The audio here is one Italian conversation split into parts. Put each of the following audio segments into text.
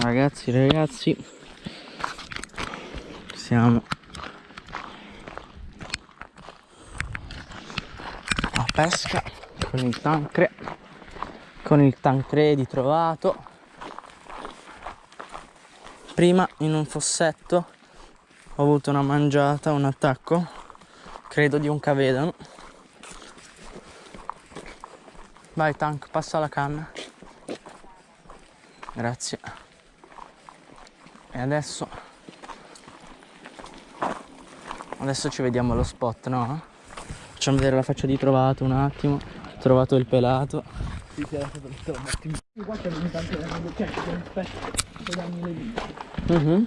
ragazzi ragazzi. Siamo. A pesca con il tancre. Con il tancredi trovato. Prima in un fossetto ho avuto una mangiata un attacco. Credo di un cavedano vai tank passa la canna. Grazie e adesso adesso ci vediamo allo spot no? facciamo vedere la faccia di trovato un attimo trovato il pelato Sì, sì, adesso te un attimo. Qua c'è ogni tanto cioè, un per. Mhm.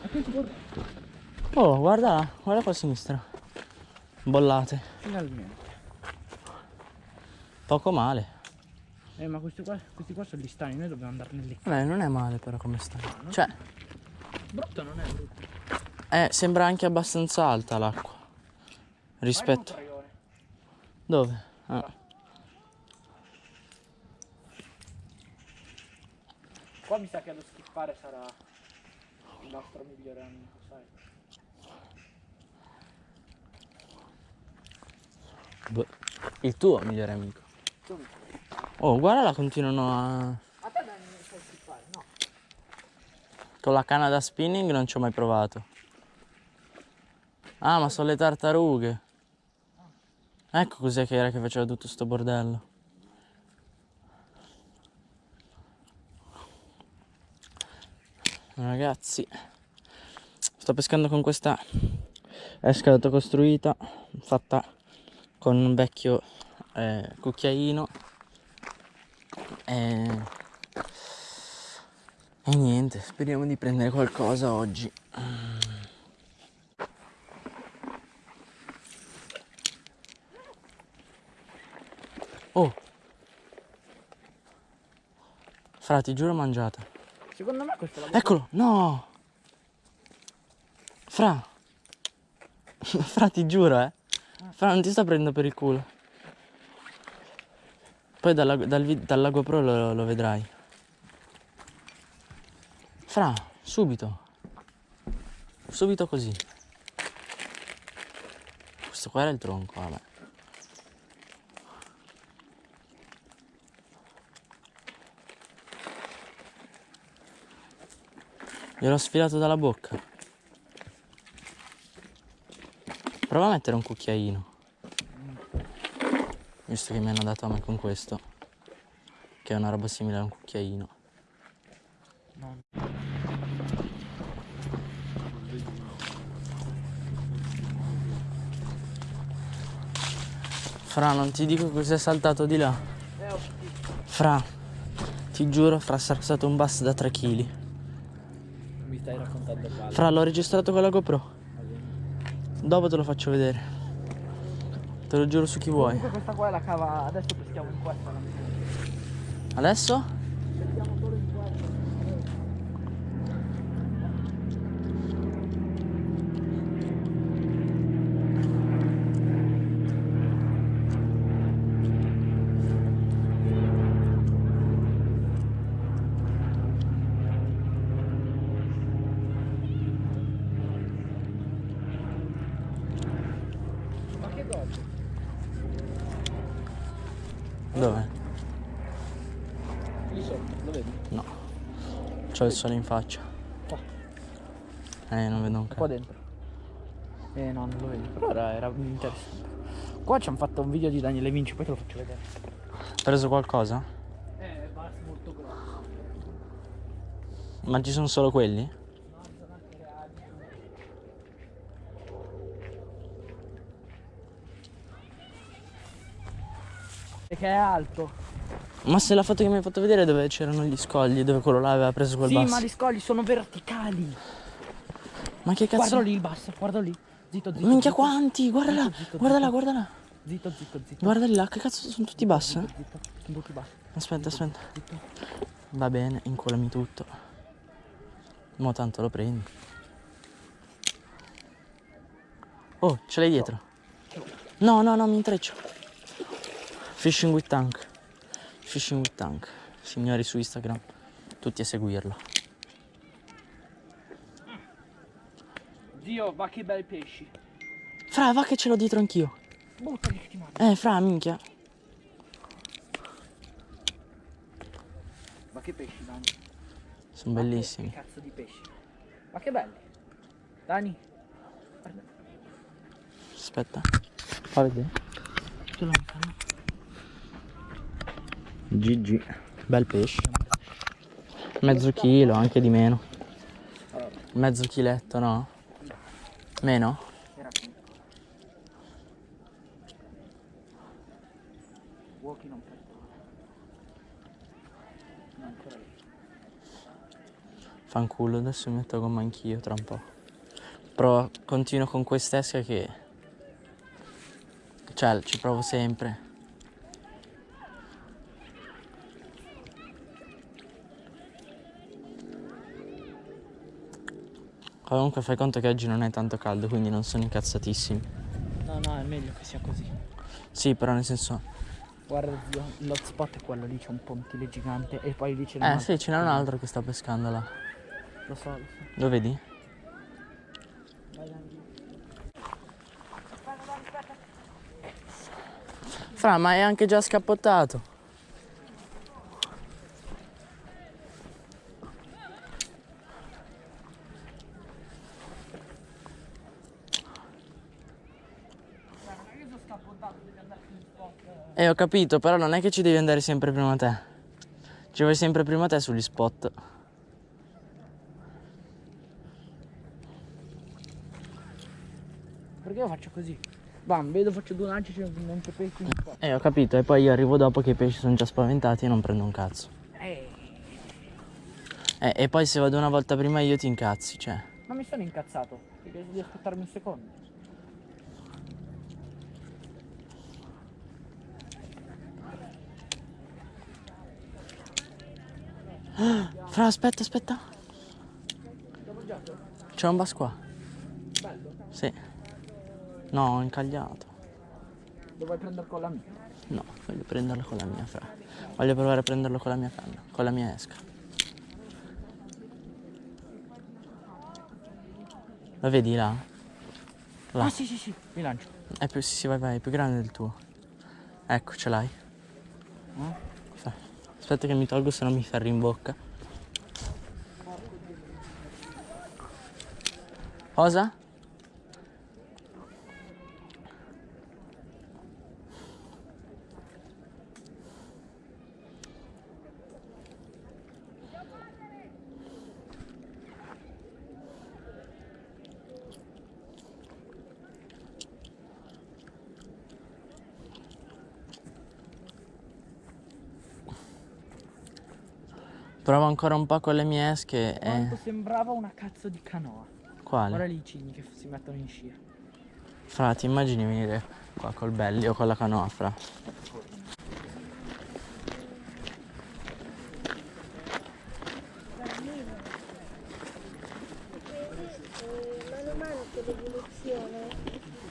Oh guarda guarda qua a sinistra bollate finalmente. poco male Eh, ma questi qua, questi qua sono gli stani, noi dobbiamo andarne lì. Beh, non è male però come sta cioè Brutto non è brutto. eh, sembra anche abbastanza alta l'acqua rispetto dove? Ah. Qua mi sa che allo schiffare sarà il nostro migliore amico, sai. Boh, il tuo migliore amico oh guarda la continuano a A te non mi sai schiffare, no. Con la canna da spinning non ci ho mai provato. Ah, ma sono le tartarughe. Ecco cos'è che era che faceva tutto sto bordello. Ragazzi, sto pescando con questa esca autocostruita fatta con un vecchio eh, cucchiaino. E... e niente, speriamo di prendere qualcosa oggi. Oh! Fra, ti giuro mangiata. Secondo me questo la Eccolo, no! Fra! Fra, ti giuro, eh! Fra, non ti sta prendendo per il culo. Poi dalla, dal, dalla GoPro lo, lo vedrai. Fra, subito. Subito così. Questo qua era il tronco, vabbè. Gliel'ho sfilato dalla bocca. Prova a mettere un cucchiaino. Visto che mi hanno dato a me con questo. Che è una roba simile a un cucchiaino. No. Fra, non ti dico cos'è saltato di là. Fra, ti giuro, fra sarà stato un bass da 3 kg. Mi stai raccontando il Fra, l'ho registrato con la GoPro. Dopo te lo faccio vedere. Te lo giuro su chi vuoi. Comunque questa qua è la cava, adesso peschiamo in questa. Adesso? Dove? Lì sotto, lo vedi? No. C'ho il sole in faccia. Qua. Eh, non vedo un Qua cazzo. dentro. Eh no, non lo vedi. Però era, era interessante. Qua ci hanno fatto un video di Daniele Vinci, poi te lo faccio vedere. Preso qualcosa? Eh, bass molto grosso. Ma ci sono solo quelli? No, ci sono anche reali. Perché è alto. Ma se la foto che mi hai fatto vedere dove c'erano gli scogli, dove quello là aveva preso quel Sì, basso. ma gli scogli sono verticali. Ma che cazzo? Guardalo lì il basso, guardalo lì. Zitto, zitto. Minchia zitto. quanti, guarda là, guarda là, guarda là. Zitto, zitto, zitto. Guarda là, che cazzo sono tutti bassi? eh? Zitto, sono tutti bassi. Aspetta, aspetta. Va bene, inculami tutto. Mo tanto lo prendi. Oh, ce l'hai dietro? No, no, no, mi intreccio. Fishing with tank. Fishing with tank. Signori su Instagram, tutti a seguirlo. Zio, va che bei pesci. Fra, va che ce l'ho dietro anch'io. Buttali che ti mangio. Eh, fra, minchia. Ma che pesci, Dani. Sono che- bellissimi. Che cazzo di pesci. Ma che belli. Dani. Guarda. Aspetta. Fa vedere. In canna. GG. Bel pesce. Mezzo chilo, anche di meno. Mezzo chiletto, no? Meno? Walkie non. Fanculo, adesso mi metto a gomma anch'io tra un po'. Però continuo con quest'esca che... Cioè, ci provo sempre. Comunque fai conto che oggi non è tanto caldo, quindi non sono incazzatissimi. No, no, è meglio che sia così. Sì, però nel senso... Guarda zio, l'hotspot è quello lì, c'è un pontile gigante e poi lì c'è un Eh sì, ce n'è un altro che sta pescando là. Lo so, lo so. Lo vedi? Fra, ma è anche già scappottato. Io sono scappottato, devi andare sullo spot. Eh, ho capito, però non è che ci devi andare sempre prima te. Ci vai sempre prima te sugli spot. Perché io faccio così? Bam, vedo, faccio due lanci, c'è un pesci in spot. Eh, ho capito, e poi io arrivo dopo che i pesci sono già spaventati e non prendo un cazzo. Eh, Eh, e poi se vado una volta prima io ti incazzi, cioè. ma mi sono incazzato, perché devi aspettarmi un secondo. Fra, aspetta, aspetta. C'è un bass qua. Bello. Sì. No, è incagliato. Lo vuoi prendere con la mia? No, voglio prenderlo con la mia, fra. Voglio provare a prenderlo con la mia canna, con la mia esca. Lo vedi là? Là. Ah sì sì sì, mi lancio. È più, sì, sì, vai, vai, è più grande del tuo. Ecco, ce l'hai. Eh? Aspetta che mi tolgo, se no mi ferri in bocca. Cosa? Provo ancora un po' con le mie esche Quanto e... sembrava una cazzo di canoa. Quale? Guarda lì i cigni che si mettono in scia. Fra, ti immagini venire qua col belli o con la canoa, fra?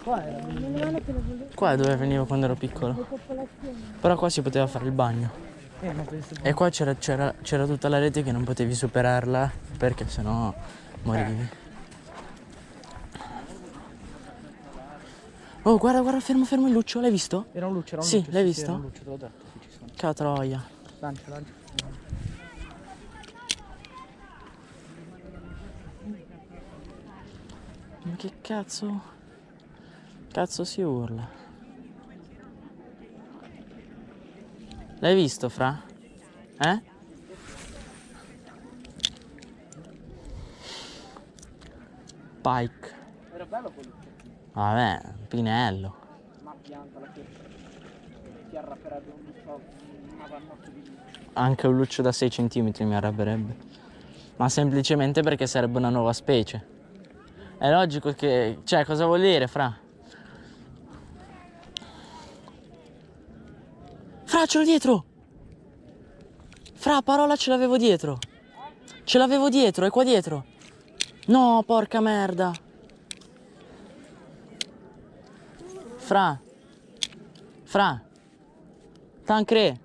Qua era Qua è dove venivo quando ero piccolo. Però qua si poteva fare il bagno. Eh, E qua c'era, tutta la rete che non potevi superarla perché sennò morivi. Oh, guarda, guarda, fermo, fermo il luccio, l'hai visto? Era un luce, era un Sì, luce. l'hai Sì, visto? era un luce, te l'ho detto, sì, ci sono. Catroia. Lancia, lancia. Ma che cazzo? Cazzo si urla? L'hai visto, fra? Eh? Pike. Era bello quel luce. Vabbè, Pinello. Ma pianta la ti arrapperebbe un luce, una vannotto di. Anche un luccio da 6 cm mi arrabberebbe. Ma semplicemente perché sarebbe una nuova specie. È logico che... Cioè, cosa vuol dire, fra? Fra, ce l'ho dietro! Fra, parola ce l'avevo dietro. Ce l'avevo dietro, è qua dietro. No, porca merda. Fra. Fra. Tancre.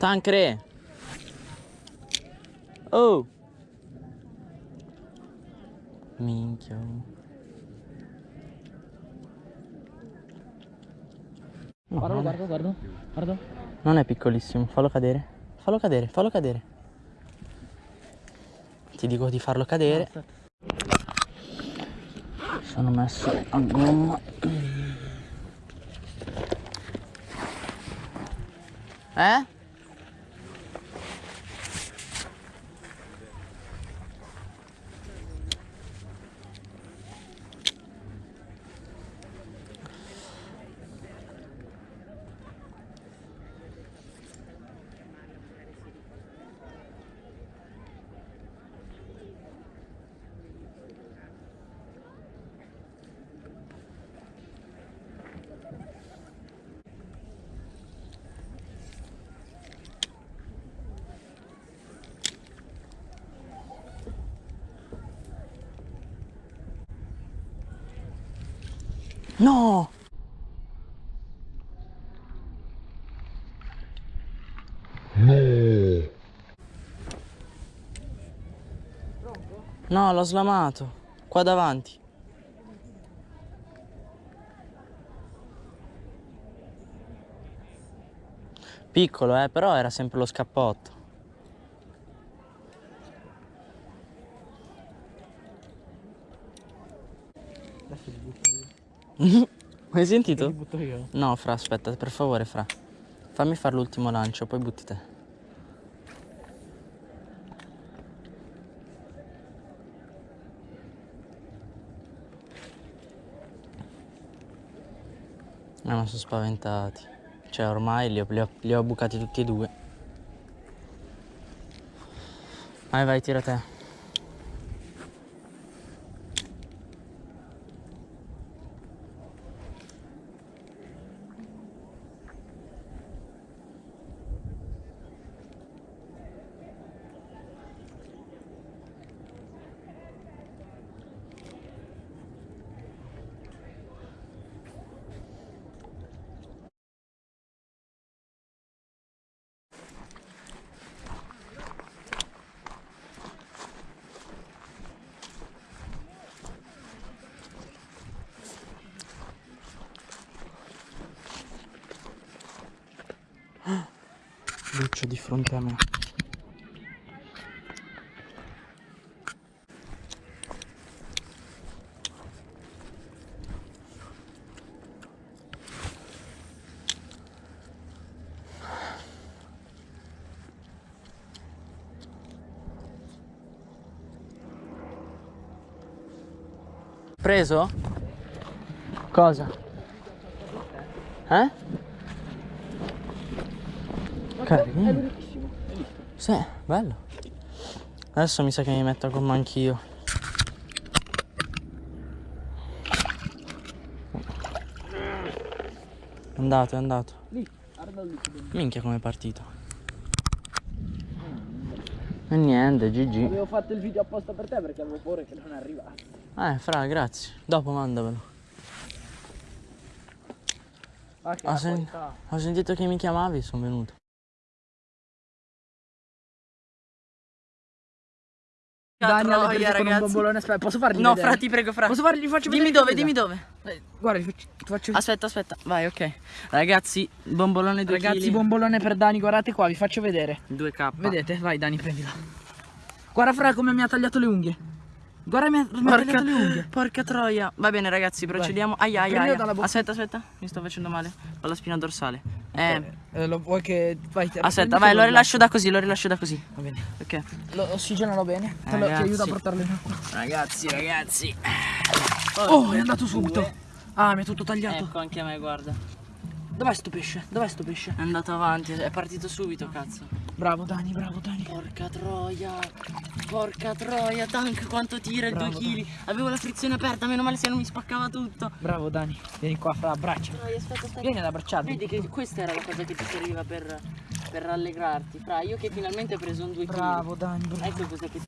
Tancre. Oh. Minchia. No, Guarda, guarda, guarda. Guarda. non è piccolissimo, fallo cadere. Fallo cadere, fallo cadere. Ti dico di farlo cadere. Sono messo a gomma. Eh? No! No, l'ho slamato. Qua davanti. Piccolo, eh, però era sempre lo scappotto. Adesso li butto io. Hai sentito? butto io. No, Fra, aspetta, per favore, Fra. Fammi fare l'ultimo lancio, poi butti te. No, non sono spaventati. Cioè, ormai li ho, li ho- li ho bucati tutti e due. Vai, vai, tira te. Lucio di fronte a me. Preso? Cosa? Eh? Carino. Sì, bello. Adesso mi sa che mi metto a gomma anch'io. È andato, è andato. Lì, guarda lì. Minchia come è partito. E niente, GG. Avevo fatto il video apposta per te perché avevo paura che non arrivasse. Eh, fra, grazie. Dopo mandamelo. Ah, che Ho, sen- ho sentito che mi chiamavi, sono venuto. Dani Troia, prese con un bombolone. Aspetta, posso fargli No, vedere? fra, ti prego, fra. Posso fargli, faccio Dimmi dove, dimmi dove. Eh, Guarda, ti faccio, Aspetta, aspetta. Vai, ok. Ragazzi, bombolone 2 Ragazzi, bombolone per Dani, guardate qua, vi faccio vedere. 2K. Vedete? Vai Dani, prendila. Guarda Fra come mi ha tagliato le unghie. Guarda mi ha, mi ha tagliato le unghie. porca troia. Va bene, ragazzi, procediamo. Prendilo aia. dalla bocca. Aspetta, aspetta. Mi sto facendo male. Ho la spina dorsale. Eh, Eh, lo vuoi che... Vai, te- aspetta, vai, lo rilascio da così, lo rilascio da così. Va bene. Ok. Lo ossigenalo bene. Te lo, ti aiuto a portarlo in acqua. Ragazzi, ragazzi. Oh, è andato subito. Ah, mi è tutto tagliato. Ecco, anche a me, guarda. Dov'è sto pesce? Dov'è sto pesce? È andato avanti, è partito subito, cazzo. Bravo Dani, bravo Dani. Porca troia. Porca troia, tank quanto tira il 2 Bravo, kg. Avevo la frizione aperta, meno male se non mi spaccava tutto. Bravo Dani. Vieni qua, Fra, abbraccia. Troia, aspetta, aspetta. Vieni ad abbracciarmi. Vedi che questa era la cosa che ti serviva per, per rallegrarti. Fra, io che finalmente ho preso un 2 kg. Bravo Dani, bravo. Ecco cosa che